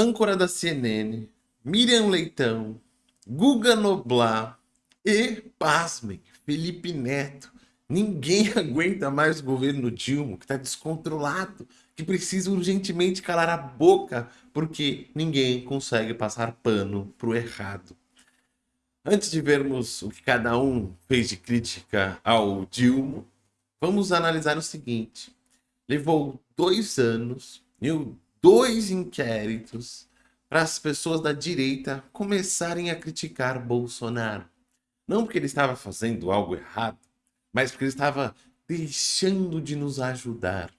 âncora da CNN, Miriam Leitão, Guga Noblar e, pasmem, Felipe Neto. Ninguém aguenta mais o governo Dilma, que está descontrolado, que precisa urgentemente calar a boca, porque ninguém consegue passar pano pro errado. Antes de vermos o que cada um fez de crítica ao Dilma, vamos analisar o seguinte. Levou dois anos e dois inquéritos para as pessoas da direita começarem a criticar Bolsonaro. Não porque ele estava fazendo algo errado, mas porque ele estava deixando de nos ajudar.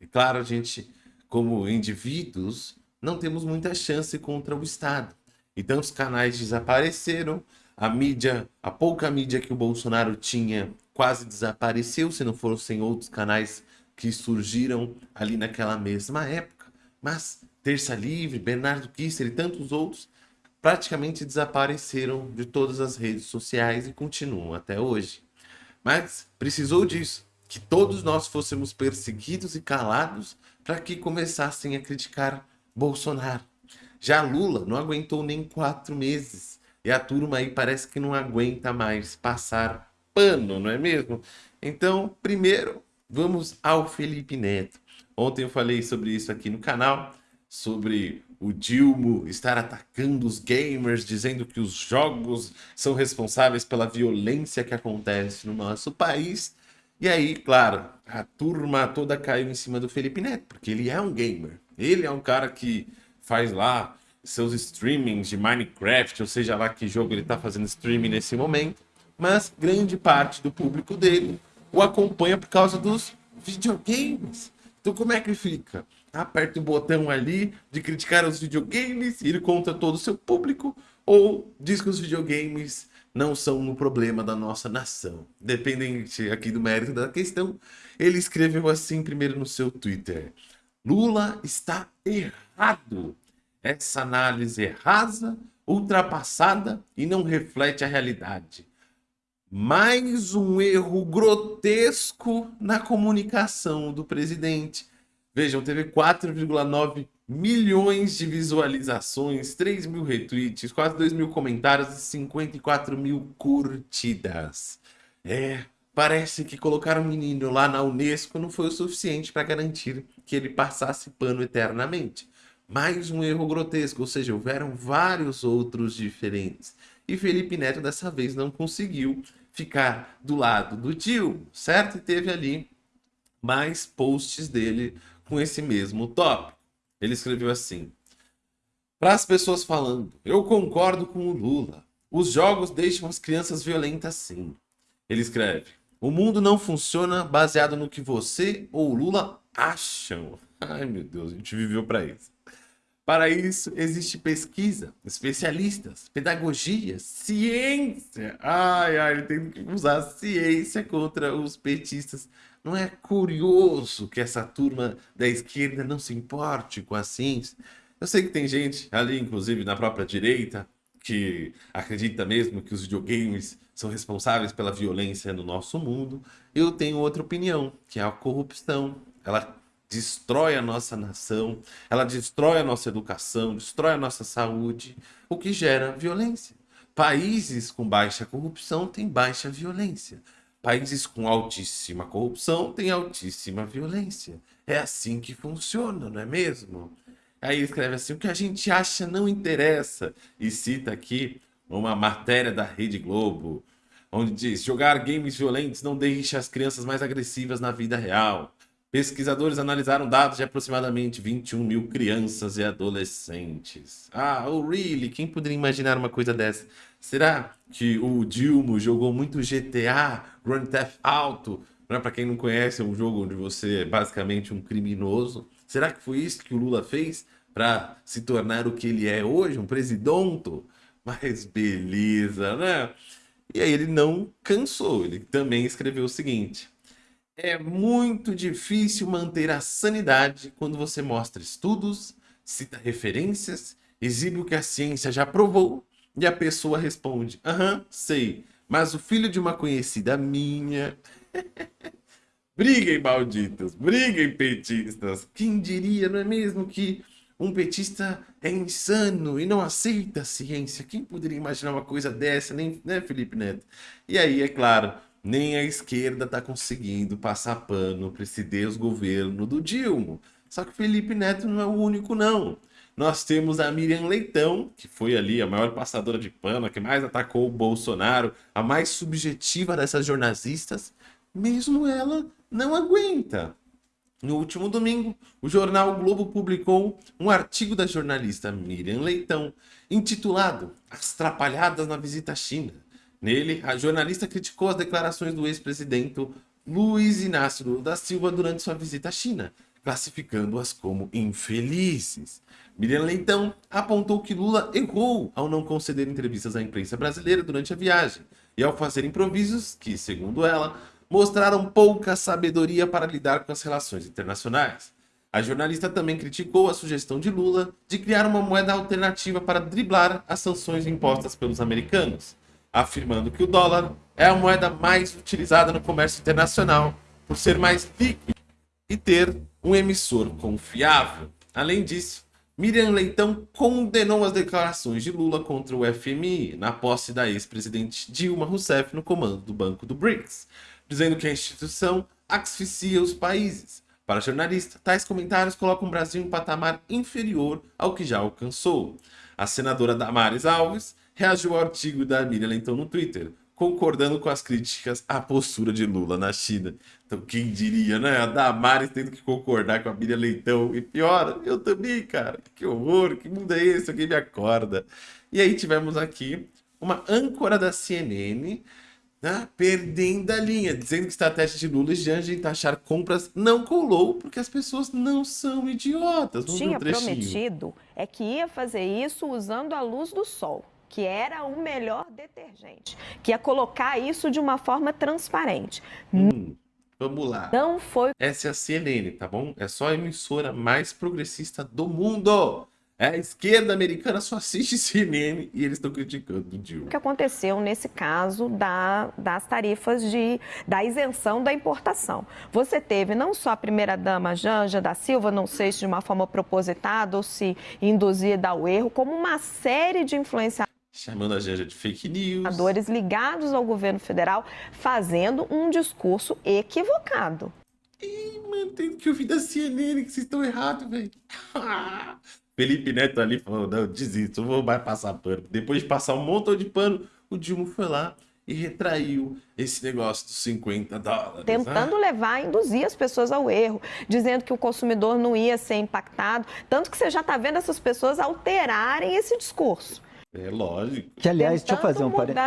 E claro, a gente, como indivíduos, não temos muita chance contra o Estado. Então os canais desapareceram, a mídia, a pouca mídia que o Bolsonaro tinha quase desapareceu, se não fossem outros canais que surgiram ali naquela mesma época. Mas Terça Livre, Bernardo Kisser e tantos outros praticamente desapareceram de todas as redes sociais e continuam até hoje. Mas precisou disso, que todos nós fôssemos perseguidos e calados para que começassem a criticar Bolsonaro. Já Lula não aguentou nem quatro meses. E a turma aí parece que não aguenta mais passar pano, não é mesmo? Então, primeiro, vamos ao Felipe Neto. Ontem eu falei sobre isso aqui no canal, sobre o Dilmo estar atacando os gamers, dizendo que os jogos são responsáveis pela violência que acontece no nosso país. E aí, claro, a turma toda caiu em cima do Felipe Neto, porque ele é um gamer. Ele é um cara que faz lá seus streamings de Minecraft, ou seja lá que jogo ele está fazendo streaming nesse momento. Mas grande parte do público dele o acompanha por causa dos videogames. Então como é que fica? Aperta o botão ali de criticar os videogames ele conta todo o seu público ou diz que os videogames não são um problema da nossa nação. Dependente aqui do mérito da questão, ele escreveu assim primeiro no seu Twitter. Lula está errado. Essa análise é rasa, ultrapassada e não reflete a realidade. Mais um erro grotesco na comunicação do presidente. Vejam, teve 4,9 milhões de visualizações, 3 mil retweets, quase 2 mil comentários e 54 mil curtidas. É, parece que colocar o um menino lá na Unesco não foi o suficiente para garantir que ele passasse pano eternamente. Mais um erro grotesco, ou seja, houveram vários outros diferentes. E Felipe Neto dessa vez não conseguiu ficar do lado do tio, certo? E teve ali mais posts dele com esse mesmo tópico. Ele escreveu assim: Para as pessoas falando, eu concordo com o Lula. Os jogos deixam as crianças violentas sim. Ele escreve: O mundo não funciona baseado no que você ou Lula acham. Ai meu Deus, a gente viveu para isso. Para isso, existe pesquisa, especialistas, pedagogia, ciência. Ai, ai, ele tem que usar ciência contra os petistas. Não é curioso que essa turma da esquerda não se importe com a ciência? Eu sei que tem gente ali, inclusive na própria direita, que acredita mesmo que os videogames são responsáveis pela violência no nosso mundo. Eu tenho outra opinião, que é a corrupção. Ela destrói a nossa nação, ela destrói a nossa educação, destrói a nossa saúde, o que gera violência. Países com baixa corrupção têm baixa violência. Países com altíssima corrupção têm altíssima violência. É assim que funciona, não é mesmo? Aí escreve assim, o que a gente acha não interessa. E cita aqui uma matéria da Rede Globo, onde diz, jogar games violentos não deixa as crianças mais agressivas na vida real. Pesquisadores analisaram dados de aproximadamente 21 mil crianças e adolescentes. Ah, oh really? Quem poderia imaginar uma coisa dessa? Será que o Dilma jogou muito GTA, Grand Theft Auto? Né? Para quem não conhece, é um jogo onde você é basicamente um criminoso. Será que foi isso que o Lula fez para se tornar o que ele é hoje, um presidente? Mas beleza, né? E aí ele não cansou, ele também escreveu o seguinte. É muito difícil manter a sanidade quando você mostra estudos, cita referências, exibe o que a ciência já provou e a pessoa responde, aham, sei, mas o filho de uma conhecida minha... briguem, malditos, briguem, petistas. Quem diria, não é mesmo, que um petista é insano e não aceita a ciência. Quem poderia imaginar uma coisa dessa, nem, né, Felipe Neto? E aí, é claro, nem a esquerda está conseguindo passar pano para esse desgoverno do Dilma. Só que Felipe Neto não é o único, não. Nós temos a Miriam Leitão, que foi ali a maior passadora de pano, que mais atacou o Bolsonaro, a mais subjetiva dessas jornalistas. Mesmo ela não aguenta. No último domingo, o jornal o Globo publicou um artigo da jornalista Miriam Leitão, intitulado As Trapalhadas na Visita à China. Nele, a jornalista criticou as declarações do ex-presidente Luiz Inácio Lula da Silva durante sua visita à China, classificando-as como infelizes. Miriam Leitão apontou que Lula errou ao não conceder entrevistas à imprensa brasileira durante a viagem e ao fazer improvisos que, segundo ela, mostraram pouca sabedoria para lidar com as relações internacionais. A jornalista também criticou a sugestão de Lula de criar uma moeda alternativa para driblar as sanções impostas pelos americanos, afirmando que o dólar é a moeda mais utilizada no comércio internacional por ser mais líquido e ter um emissor confiável. Além disso, Miriam Leitão condenou as declarações de Lula contra o FMI na posse da ex-presidente Dilma Rousseff no comando do Banco do BRICS, dizendo que a instituição asfixia os países. Para jornalista, tais comentários colocam o Brasil em um patamar inferior ao que já alcançou. A senadora Damares Alves reagiu ao artigo da Miriam Leitão no Twitter, concordando com as críticas à postura de Lula na China. Então, quem diria, né? A Damares tendo que concordar com a Miriam Leitão. E pior, eu também, cara. Que horror, que mundo é esse? Alguém me acorda. E aí tivemos aqui uma âncora da CNN né, perdendo a linha, dizendo que a estratégia de Lula e Janja em taxar compras não colou, porque as pessoas não são idiotas. Vamos Tinha prometido é que ia fazer isso usando a luz do sol, que era o melhor detergente, que ia colocar isso de uma forma transparente. Hum, vamos lá. Não foi. Essa é a CNN, tá bom? É só a emissora mais progressista do mundo. É, a esquerda americana só assiste CNN e eles estão criticando o Dilma. O que aconteceu nesse caso da, das tarifas de, da isenção da importação? Você teve não só a primeira-dama Janja da Silva, não sei se de uma forma propositada ou se induzida ao erro, como uma série de influenciadores chamando a Janja de fake news. ligados ao governo federal, fazendo um discurso equivocado. Ih, mano, tem que ouvir da CNN que vocês estão errados, velho. Felipe Neto ali falou, não, desisto, vou mais passar pano. Depois de passar um montão de pano, o Dilma foi lá e retraiu esse negócio dos 50 dólares. Tentando ah. levar, induzir as pessoas ao erro, dizendo que o consumidor não ia ser impactado. Tanto que você já está vendo essas pessoas alterarem esse discurso. É lógico. Que, aliás, deixa eu fazer um parênteses.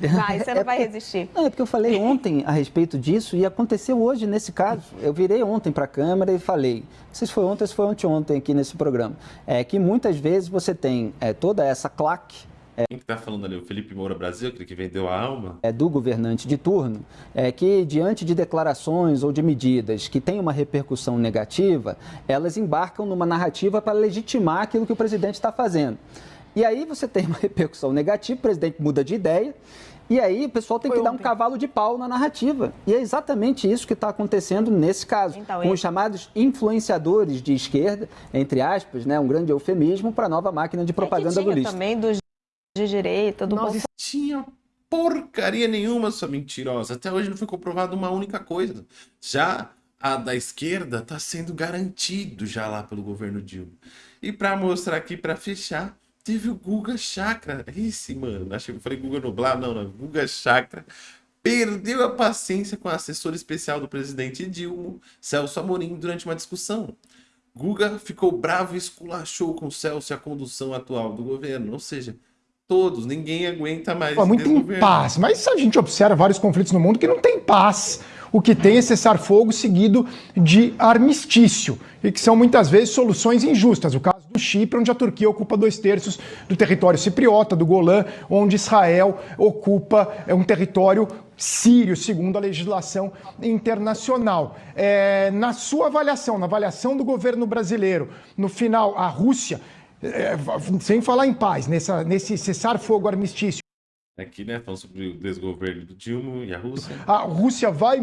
Vai, você não é vai resistir. Não, é porque eu falei ontem a respeito disso e aconteceu hoje nesse caso. Eu virei ontem para a Câmara e falei, não sei se foi ontem ou se foi ontem aqui nesse programa, é que muitas vezes você tem é, toda essa claque é, Quem está falando ali? O Felipe Moura Brasil, aquele que vendeu a alma? É do governante de turno, é que diante de declarações ou de medidas que têm uma repercussão negativa, elas embarcam numa narrativa para legitimar aquilo que o presidente está fazendo. E aí você tem uma repercussão negativa, o presidente muda de ideia, e aí o pessoal tem Foi que ontem. dar um cavalo de pau na narrativa. E é exatamente isso que está acontecendo nesse caso, então, com os chamados influenciadores de esquerda, entre aspas, né, um grande eufemismo para a nova máquina de propaganda é do lixo. também dos de direita, do Não tinha porcaria nenhuma, sua mentirosa. Até hoje não foi comprovada uma única coisa. Já a da esquerda está sendo garantido já lá pelo governo Dilma. E para mostrar aqui, para fechar, Teve o Guga Chakra. Esse, mano. Acho que eu falei Guga Nublar. Não, não. Guga Chakra. Perdeu a paciência com a assessora especial do presidente Dilma, Celso Amorim, durante uma discussão. Guga ficou bravo e esculachou com Celso e a condução atual do governo. Ou seja, todos, ninguém aguenta mais. Pô, muito em paz. Mas a gente observa vários conflitos no mundo que não tem paz. O que tem é cessar-fogo seguido de armistício, e que são muitas vezes soluções injustas. O caso do Chipre, onde a Turquia ocupa dois terços do território cipriota, do Golã, onde Israel ocupa é, um território sírio, segundo a legislação internacional. É, na sua avaliação, na avaliação do governo brasileiro, no final, a Rússia, é, sem falar em paz, nessa, nesse cessar-fogo armistício. Aqui, né, falando sobre o desgoverno do Dilma e a Rússia. A Rússia vai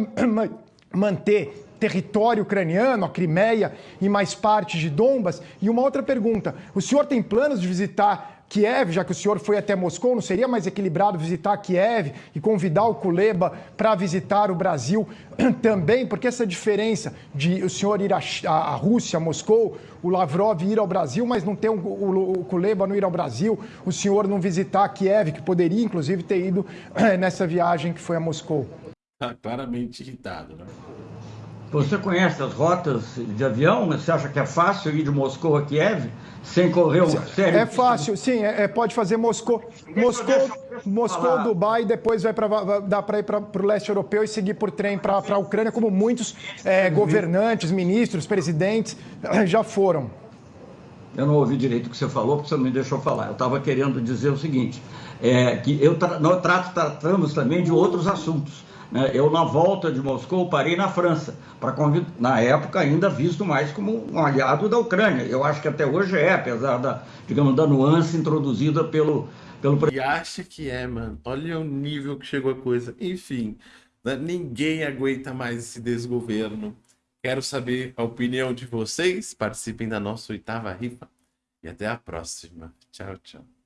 manter território ucraniano, a Crimeia e mais parte de Donbas? E uma outra pergunta: o senhor tem planos de visitar Kiev, já que o senhor foi até Moscou, não seria mais equilibrado visitar Kiev e convidar o Kuleba para visitar o Brasil também? Porque essa diferença de o senhor ir à, Rússia, Moscou, o Lavrov ir ao Brasil, mas não ter o, o, Kuleba não ir ao Brasil, o senhor não visitar Kiev, que poderia inclusive ter ido nessa viagem que foi a Moscou? Está claramente irritado, né? Você conhece as rotas de avião? Você acha que é fácil ir de Moscou a Kiev sem correr um sério? É fácil, sim. É, é pode fazer Moscou, Moscou, Moscou, Dubai, depois vai para dá para ir para o leste europeu e seguir por trem para a Ucrânia, como muitos é, governantes, ministros, presidentes é, já foram. Eu não ouvi direito o que você falou, porque você não me deixou falar. Eu estava querendo dizer o seguinte, é, que eu tra nós tratamos também de outros assuntos. Né? Eu, na volta de Moscou, parei na França, para na época ainda visto mais como um aliado da Ucrânia. Eu acho que até hoje é, apesar da, digamos, da nuance introduzida pelo, pelo... E acha que é, mano. Olha o nível que chegou a coisa. Enfim, né? ninguém aguenta mais esse desgoverno. Quero saber a opinião de vocês. Participem da nossa oitava rifa. E até a próxima. Tchau, tchau.